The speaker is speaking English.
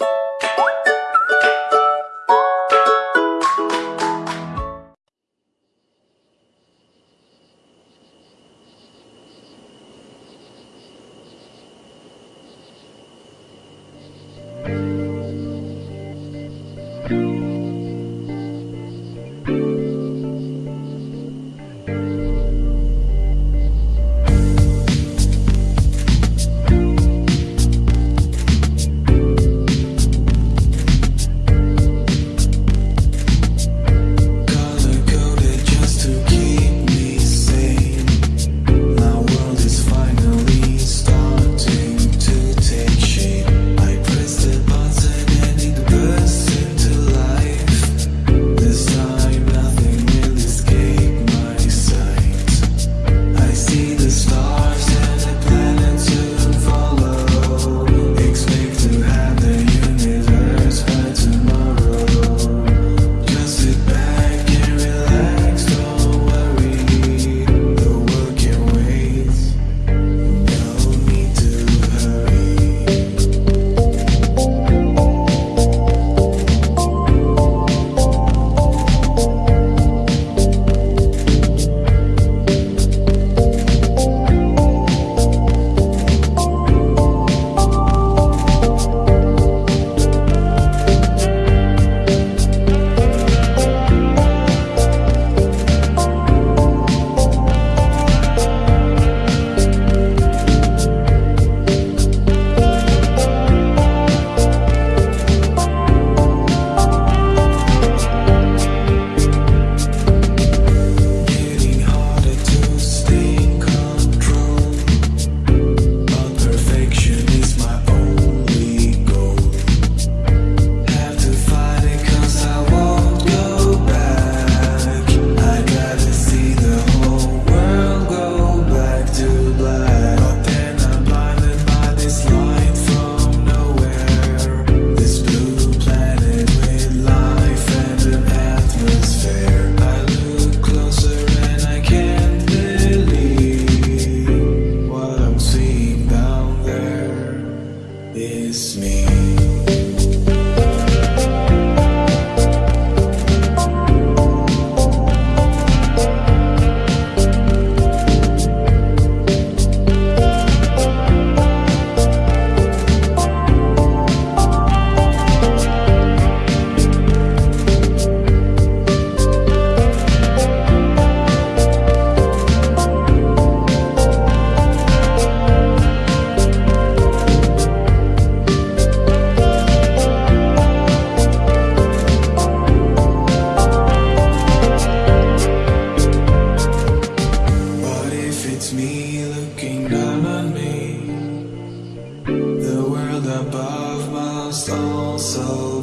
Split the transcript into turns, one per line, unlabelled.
you above